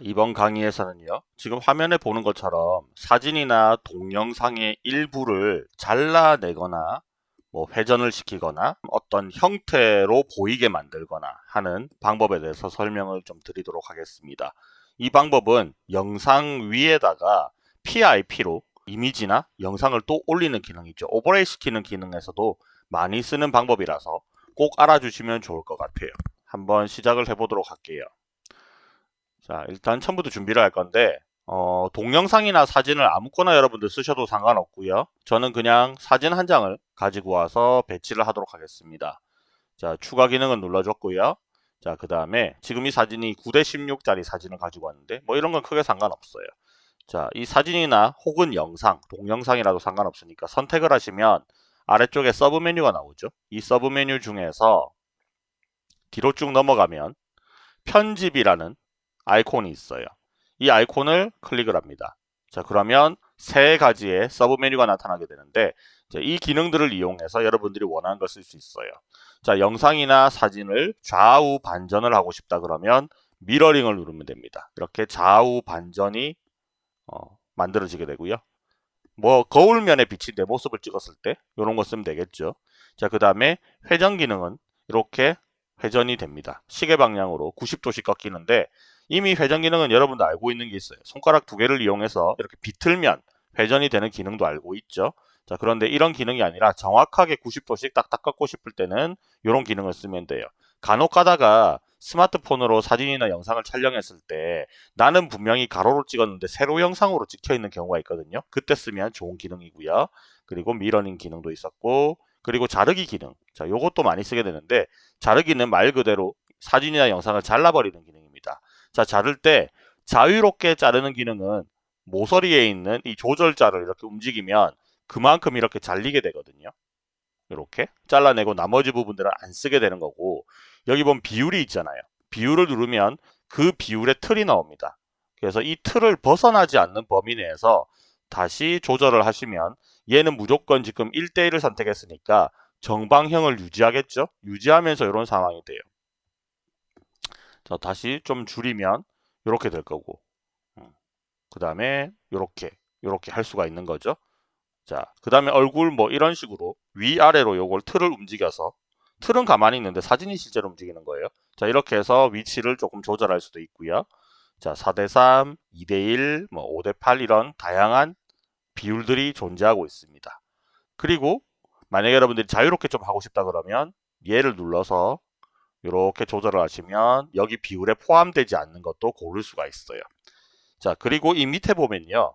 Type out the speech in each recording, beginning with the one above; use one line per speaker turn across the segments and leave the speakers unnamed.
이번 강의에서는요 지금 화면에 보는 것처럼 사진이나 동영상의 일부를 잘라내거나 뭐 회전을 시키거나 어떤 형태로 보이게 만들거나 하는 방법에 대해서 설명을 좀 드리도록 하겠습니다. 이 방법은 영상 위에다가 PIP로 이미지나 영상을 또 올리는 기능이 있죠. 오버레이 시키는 기능에서도 많이 쓰는 방법이라서 꼭 알아주시면 좋을 것 같아요. 한번 시작을 해보도록 할게요 자 일단 처음부터 준비를 할 건데 어, 동영상이나 사진을 아무거나 여러분들 쓰셔도 상관없고요. 저는 그냥 사진 한 장을 가지고 와서 배치를 하도록 하겠습니다. 자 추가 기능은 눌러줬고요. 자 그 다음에 지금 이 사진이 9대 16짜리 사진을 가지고 왔는데 뭐 이런 건 크게 상관없어요. 자 이 사진이나 혹은 영상 동영상이라도 상관없으니까 선택을 하시면 아래쪽에 서브 메뉴가 나오죠. 이 서브 메뉴 중에서 뒤로 쭉 넘어가면 편집이라는 아이콘이 있어요. 이 아이콘을 클릭을 합니다. 자 그러면 세 가지의 서브 메뉴가 나타나게 되는데 이 기능들을 이용해서 여러분들이 원하는 걸 쓸 수 있어요. 자 영상이나 사진을 좌우 반전을 하고 싶다 그러면 mirroring을 누르면 됩니다. 이렇게 좌우 반전이 어, 만들어지게 되고요. 뭐 거울면에 비친 내 모습을 찍었을 때 이런 거 쓰면 되겠죠. 자 그 다음에 회전 기능은 이렇게 회전이 됩니다. 시계 방향으로 90도씩 꺾이는데 이미 회전 기능은 여러분도 알고 있는 게 있어요. 손가락 두 개를 이용해서 이렇게 비틀면 회전이 되는 기능도 알고 있죠. 자 그런데 이런 기능이 아니라 정확하게 90도씩 딱딱 꺾고 싶을 때는 이런 기능을 쓰면 돼요. 간혹 가다가 스마트폰으로 사진이나 영상을 촬영했을 때 나는 분명히 가로로 찍었는데 세로 영상으로 찍혀 있는 경우가 있거든요. 그때 쓰면 좋은 기능이고요. 그리고 미러닝 기능도 있었고 그리고 자르기 기능. 자, 요것도 많이 쓰게 되는데 자르기는 말 그대로 사진이나 영상을 잘라버리는 기능입니다. 자, 자를 때 자유롭게 자르는 기능은 모서리에 있는 이 조절자를 이렇게 움직이면 그만큼 이렇게 잘리게 되거든요. 이렇게 잘라내고 나머지 부분들은 안 쓰게 되는 거고 여기 보면 비율이 있잖아요. 비율을 누르면 그 비율의 틀이 나옵니다. 그래서 이 틀을 벗어나지 않는 범위 내에서 다시 조절을 하시면 얘는 무조건 지금 1대1을 선택했으니까 정방형을 유지하겠죠? 유지하면서 이런 상황이 돼요. 자 다시 좀 줄이면 이렇게 될 거고 음. 그 다음에 이렇게 이렇게 할 수가 있는 거죠. 자 그 다음에 얼굴 뭐 이런 식으로 위아래로 요걸 틀을 움직여서 틀은 가만히 있는데 사진이 실제로 움직이는 거예요. 자 이렇게 해서 위치를 조금 조절할 수도 있고요. 자 4대3, 2대1, 뭐 5대8 이런 다양한 비율들이 존재하고 있습니다. 그리고 만약에 여러분들이 자유롭게 좀 하고 싶다 그러면 얘를 눌러서 이렇게 조절을 하시면 여기 비율에 포함되지 않는 것도 고를 수가 있어요. 자 그리고 이 밑에 보면요.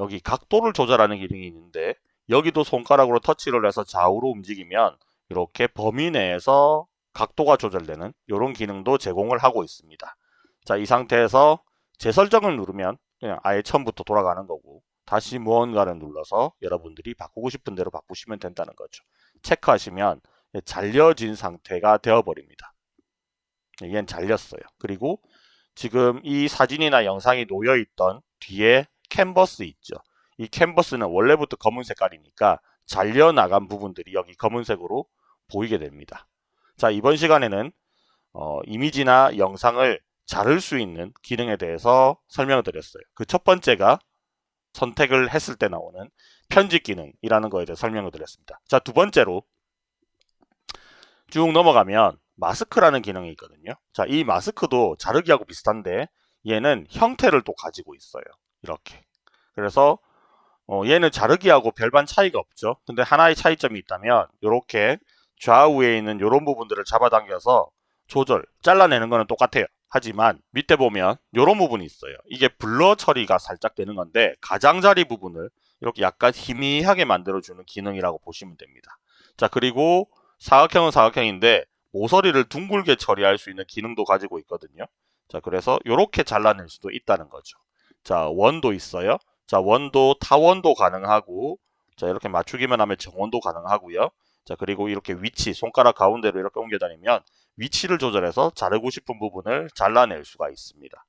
여기 각도를 조절하는 기능이 있는데 여기도 손가락으로 터치를 해서 좌우로 움직이면 이렇게 범위 내에서 각도가 조절되는 이런 기능도 제공을 하고 있습니다. 자 이 상태에서 재설정을 누르면 그냥 아예 처음부터 돌아가는 거고 다시 무언가를 눌러서 여러분들이 바꾸고 싶은 대로 바꾸시면 된다는 거죠. 체크하시면 잘려진 상태가 되어버립니다. 얘는 잘렸어요. 그리고 지금 이 사진이나 영상이 놓여있던 뒤에 캔버스 있죠. 이 캔버스는 원래부터 검은 색깔이니까 잘려나간 부분들이 여기 검은색으로 보이게 됩니다. 자 이번 시간에는 어, 이미지나 영상을 자를 수 있는 기능에 대해서 설명을 드렸어요. 그 첫 번째가 선택을 했을 때 나오는 편집 기능이라는 거에 대해 설명을 드렸습니다. 자 두 번째로 쭉 넘어가면 마스크라는 기능이 있거든요. 자, 이 마스크도 자르기하고 비슷한데 얘는 형태를 또 가지고 있어요. 이렇게. 그래서 어, 얘는 자르기하고 별반 차이가 없죠. 근데 하나의 차이점이 있다면 이렇게 좌우에 있는 이런 부분들을 잡아당겨서 조절, 잘라내는 거는 똑같아요. 하지만 밑에 보면 이런 부분이 있어요. 이게 블러 처리가 살짝 되는 건데 가장자리 부분을 이렇게 약간 희미하게 만들어주는 기능이라고 보시면 됩니다. 자 그리고 사각형은 사각형인데 모서리를 둥글게 처리할 수 있는 기능도 가지고 있거든요. 자, 그래서 이렇게 잘라낼 수도 있다는 거죠. 자, 원도 있어요. 자, 원도 타원도 가능하고 자, 이렇게 맞추기만 하면 정원도 가능하고요. 자, 그리고 이렇게 위치, 손가락 가운데로 이렇게 옮겨 다니면 위치를 조절해서 자르고 싶은 부분을 잘라낼 수가 있습니다.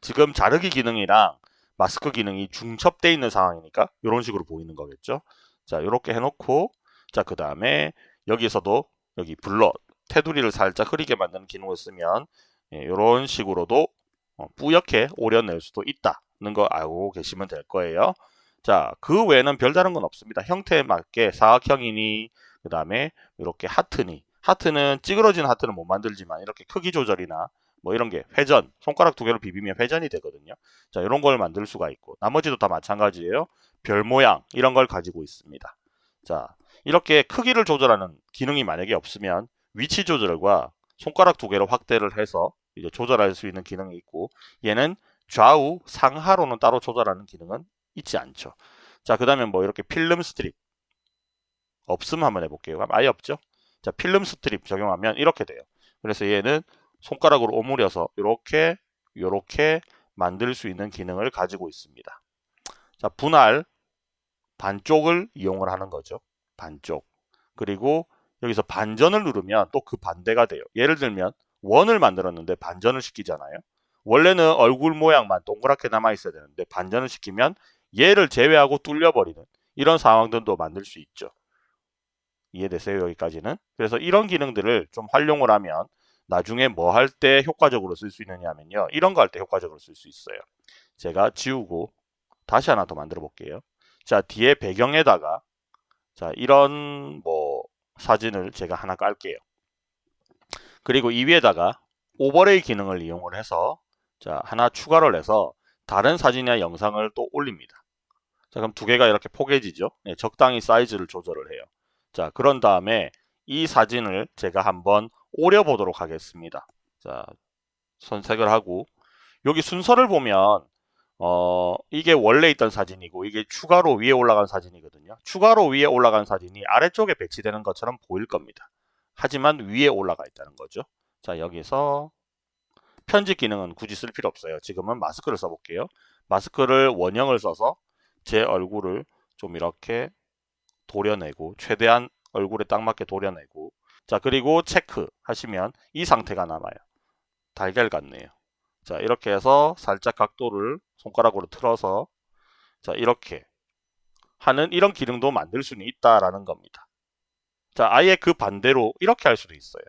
지금 자르기 기능이랑 마스크 기능이 중첩되어 있는 상황이니까 이런 식으로 보이는 거겠죠. 자, 이렇게 해놓고 자, 그 다음에 여기서도 여기 블러 테두리를 살짝 흐리게 만드는 기능을 쓰면 이런 예, 식으로도 어, 뿌옇게 오려낼 수도 있다는 거 알고 계시면 될 거예요. 자, 그 외에는 별다른 건 없습니다. 형태에 맞게 사각형이니 그 다음에 이렇게 하트니 하트는 찌그러진 하트는 못 만들지만 이렇게 크기 조절이나 뭐 이런 게 회전 손가락 두 개로 비비면 회전이 되거든요. 자, 이런 걸 만들 수가 있고 나머지도 다 마찬가지예요. 별 모양 이런 걸 가지고 있습니다. 자, 이렇게 크기를 조절하는 기능이 만약에 없으면 위치 조절과 손가락 두 개로 확대를 해서 이제 조절할 수 있는 기능이 있고 얘는 좌우 상하로는 따로 조절하는 기능은 있지 않죠. 자, 그 다음에 뭐 이렇게 film strip 없음 한번 해볼게요. 아예 없죠? 자, film strip 적용하면 이렇게 돼요. 그래서 얘는 손가락으로 오므려서 이렇게 이렇게 만들 수 있는 기능을 가지고 있습니다. 자, 분할 반쪽을 이용을 하는 거죠. 반쪽. 그리고 여기서 반전을 누르면 또 그 반대가 돼요. 예를 들면 원을 만들었는데 반전을 시키잖아요. 원래는 얼굴 모양만 동그랗게 남아 있어야 되는데 반전을 시키면 얘를 제외하고 뚫려버리는 이런 상황들도 만들 수 있죠. 이해되세요? 여기까지는. 그래서 이런 기능들을 좀 활용을 하면 나중에 뭐 할 때 효과적으로 쓸 수 있느냐 하면요. 이런 거 할 때 효과적으로 쓸 수 있어요. 제가 지우고 다시 하나 더 만들어 볼게요. 자, 뒤에 배경에다가 자, 이런 뭐 사진을 제가 하나 깔게요. 그리고 이 위에다가 오버레이 기능을 이용을 해서 자, 하나 추가를 해서 다른 사진이나 영상을 또 올립니다. 자, 그럼 두 개가 이렇게 포개지죠? 네, 적당히 사이즈를 조절을 해요. 자, 그런 다음에 이 사진을 제가 한번 오려 보도록 하겠습니다. 자, 선택을 하고 여기 순서를 보면 어, 이게 원래 있던 사진이고 이게 추가로 위에 올라간 사진이거든요. 추가로 위에 올라간 사진이 아래쪽에 배치되는 것처럼 보일 겁니다. 하지만 위에 올라가 있다는 거죠. 자, 여기서 편집 기능은 굳이 쓸 필요 없어요. 지금은 마스크를 써볼게요. 마스크를 원형을 써서 제 얼굴을 좀 이렇게 도려내고 최대한 얼굴에 딱 맞게 도려내고 자 그리고 체크 하시면 이 상태가 남아요. 달걀 같네요. 자 이렇게 해서 살짝 각도를 손가락으로 틀어서 자 이렇게 하는 이런 기능도 만들 수는 있다라는 겁니다. 자 아예 그 반대로 이렇게 할 수도 있어요.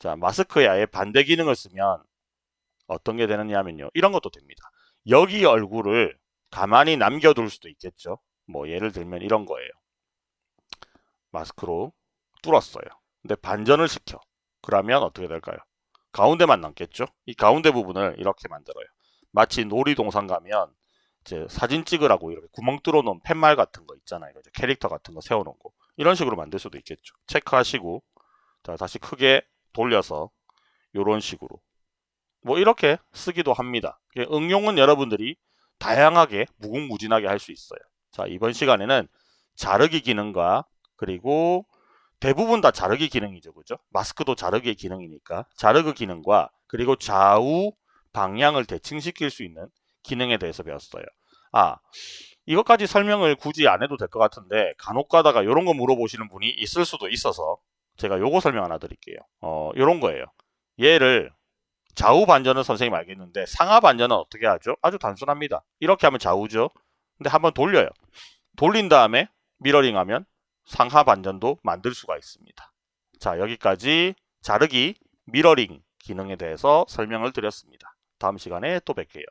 자 마스크에 아예 반대 기능을 쓰면 어떤 게 되느냐면요. 이런 것도 됩니다. 여기 얼굴을 가만히 남겨둘 수도 있겠죠. 뭐 예를 들면 이런 거예요. 마스크로 뚫었어요. 근데 반전을 시켜. 그러면 어떻게 될까요? 가운데만 남겠죠? 이 가운데 부분을 이렇게 만들어요. 마치 놀이동산 가면 이제 사진 찍으라고 이렇게 구멍 뚫어 놓은 팻말 같은 거 있잖아요. 이제 캐릭터 같은 거 세워 놓은 거. 이런 식으로 만들 수도 있겠죠. 체크하시고 자 다시 크게 돌려서 이런 식으로 뭐 이렇게 쓰기도 합니다. 응용은 여러분들이 다양하게 무궁무진하게 할 수 있어요. 자 이번 시간에는 자르기 기능과 그리고 대부분 다 자르기 기능이죠. 그죠? 마스크도 자르기 기능이니까 자르기 기능과 그리고 좌우 방향을 대칭시킬 수 있는 기능에 대해서 배웠어요. 아 이것까지 설명을 굳이 안 해도 될 것 같은데 간혹 가다가 이런 거 물어보시는 분이 있을 수도 있어서 제가 요거 설명 하나 드릴게요. 어, 요런 거예요. 얘를 좌우 반전은 선생님 알겠는데 상하 반전은 어떻게 하죠? 아주 단순합니다. 이렇게 하면 좌우죠. 근데 한번 돌려요. 돌린 다음에 미러링 하면 상하 반전도 만들 수가 있습니다. 자 여기까지 자르기 미러링 기능에 대해서 설명을 드렸습니다. 다음 시간에 또 뵐게요.